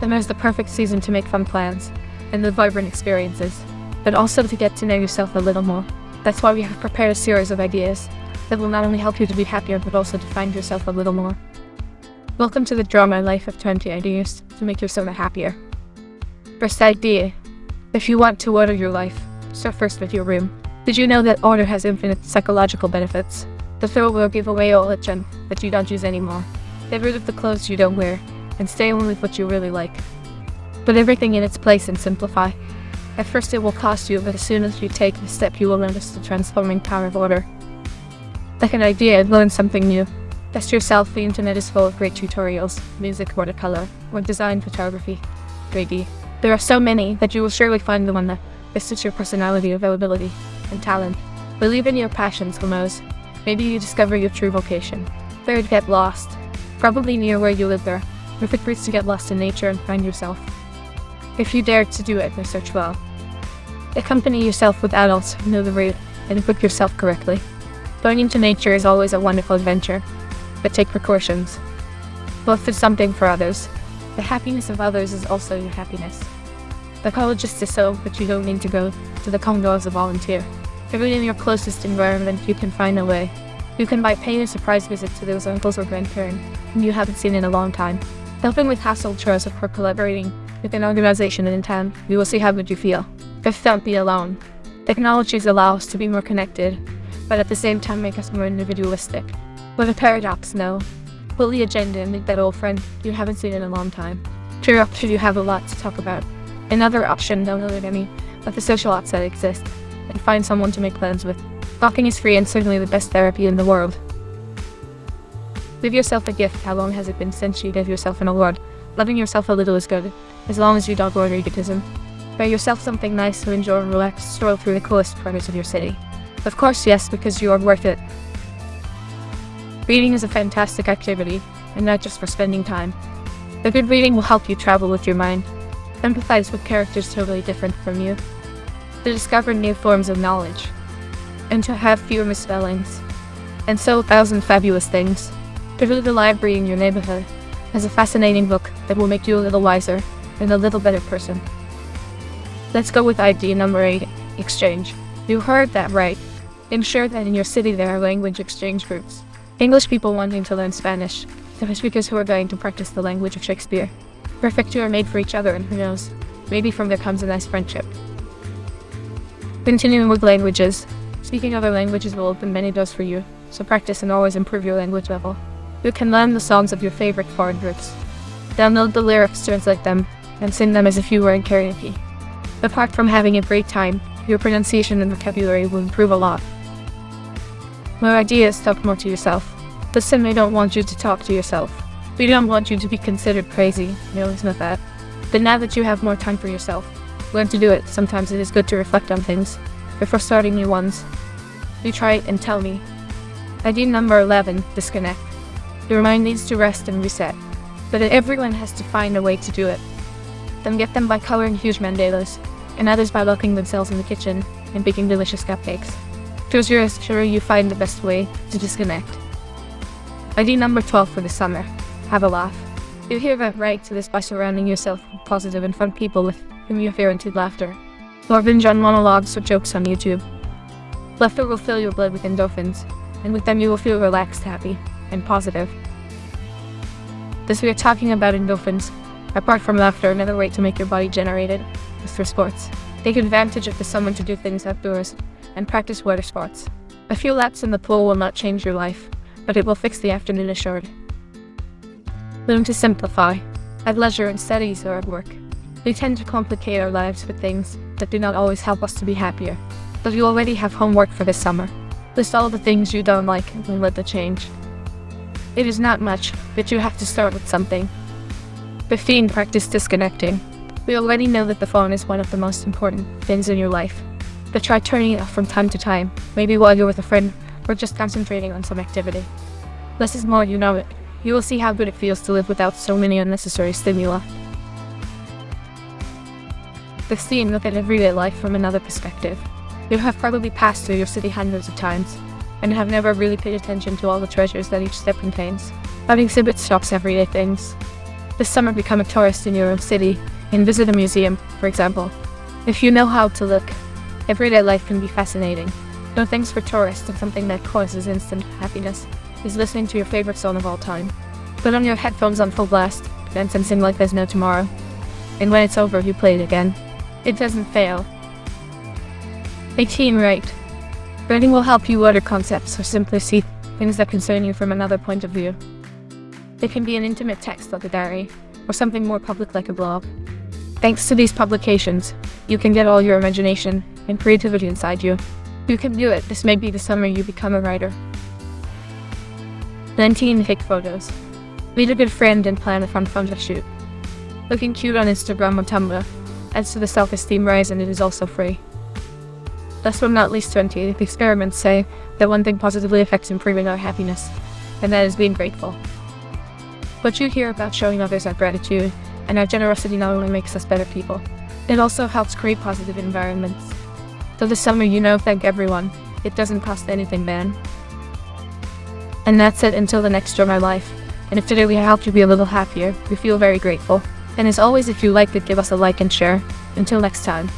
Summer is the perfect season to make fun plans and live vibrant experiences, but also to get to know yourself a little more. That's why we have prepared a series of ideas that will not only help you to be happier, but also to find yourself a little more. Welcome to the Draw My Life of 20 Ideas to make your summer happier. First idea. If you want to order your life, start first with your room. Did you know that order has infinite psychological benefits? The throw will give away all the junk that you don't use anymore. Get rid of the clothes you don't wear, and stay only with what you really like. Put everything in its place and simplify. At first it will cost you, but as soon as you take the step you will notice the transforming power of order. Second idea, and learn something new. Test yourself, the internet is full of great tutorials, music, watercolor, or design photography, 3D. There are so many that you will surely find the one that best suits your personality, availability, and talent. Believe in your passions, who knows? Maybe you discover your true vocation. Third, get lost. Probably near where you live there. Perfect routes to get lost in nature and find yourself. If you dare to do it, research well. Accompany yourself with adults who know the route and book yourself correctly. Going into nature is always a wonderful adventure, but take precautions. Both is something for others. The happiness of others is also your happiness. The college is so, but you don't need to go to the Congo as a volunteer. Even in your closest environment, you can find a way. You can by paying a surprise visit to those uncles or grandparents whom you haven't seen in a long time. Helping with household chores or collaborating with an organization in town—we will see how good you feel. But don't be alone. Technologies allow us to be more connected, but at the same time make us more individualistic. With a paradox, no. Pull the agenda and meet that old friend you haven't seen in a long time. True option you have a lot to talk about. Another option, don't know any, but the social apps that exist, and find someone to make plans with. Talking is free and certainly the best therapy in the world. Give yourself a gift. How long has it been since you gave yourself an award? Loving yourself a little is good, as long as you don't go egotism. Buy yourself something nice to enjoy and relax, stroll through the coolest corners of your city. Of course, yes, because you are worth it. Reading is a fantastic activity, and not just for spending time. The good reading will help you travel with your mind, empathize with characters totally different from you, to discover new forms of knowledge, and to have fewer misspellings, and so a thousand fabulous things. Visit the library in your neighborhood has a fascinating book that will make you a little wiser and a little better person. Let's go with idea number 8, exchange. You heard that right. Ensure that in your city there are language exchange groups. English people wanting to learn Spanish, Spanish speakers who are going to practice the language of Shakespeare. Perfect you are made for each other and who knows, maybe from there comes a nice friendship. Continuing with languages. Speaking other languages will open many doors for you, so practice and always improve your language level. You can learn the songs of your favorite foreign groups. Download the lyrics, to translate them, and sing them as if you were in karaoke. Apart from having a great time, your pronunciation and vocabulary will improve a lot. More ideas, talk more to yourself. Listen, they don't want you to talk to yourself. We don't want you to be considered crazy. No, it's not that. But now that you have more time for yourself, learn to do it. Sometimes it is good to reflect on things before starting new ones. You try it and tell me. Idea number 11, disconnect. Your mind needs to rest and reset, but everyone has to find a way to do it. Some get them by coloring huge mandalas, and others by locking themselves in the kitchen and baking delicious cupcakes. Choose yours, sure you find the best way to disconnect. Idea number 12 for the summer. Have a laugh. You hear that right to this by surrounding yourself with positive and fun people with whom you have guaranteed laughter. Or binge on monologues or jokes on YouTube. Laughter will fill your blood with endorphins, and with them you will feel relaxed, happy, and positive. This we are talking about endorphins. Apart from laughter, another way to make your body generated is through sports. Take advantage of the summer to do things outdoors and practice water sports. A few laps in the pool will not change your life, but it will fix the afternoon assured. Learn to simplify, at leisure in studies or at work. We tend to complicate our lives with things that do not always help us to be happier. But you already have homework for this summer. List all the things you don't like and let the change. It is not much, but you have to start with something. 15. Practice disconnecting. We already know that the phone is one of the most important things in your life. But try turning it off from time to time, maybe while you're with a friend, or just concentrating on some activity. Less is more, you know it. You will see how good it feels to live without so many unnecessary stimuli. 16. Look at everyday life from another perspective. You have probably passed through your city hundreds of times, and have never really paid attention to all the treasures that each step contains. That exhibits shop's everyday things. This summer become a tourist in your own city and visit a museum, for example. If you know how to look, everyday life can be fascinating. No thanks for tourists and something that causes instant happiness is listening to your favorite song of all time. Put on your headphones on full blast, dance and sing like there's no tomorrow. And when it's over, you play it again. It doesn't fail. 18 right. Writing will help you order concepts or simply see things that concern you from another point of view. It can be an intimate text like a diary, or something more public like a blog. Thanks to these publications, you can get all your imagination and creativity inside you. You can do it. This may be the summer you become a writer. 19 Hick photos. Meet a good friend and plan a fun photo shoot. Looking cute on Instagram or Tumblr adds to the self-esteem rise and it is also free. Last but not least 20, the experiments say that one thing positively affects improving our happiness, and that is being grateful. What you hear about showing others our gratitude and our generosity not only makes us better people, it also helps create positive environments. So this summer, you know, thank everyone. It doesn't cost anything, man. And that's it until the next Draw My Life. And if today we helped you be a little happier, we feel very grateful. And as always, if you liked it, give us a like and share. Until next time.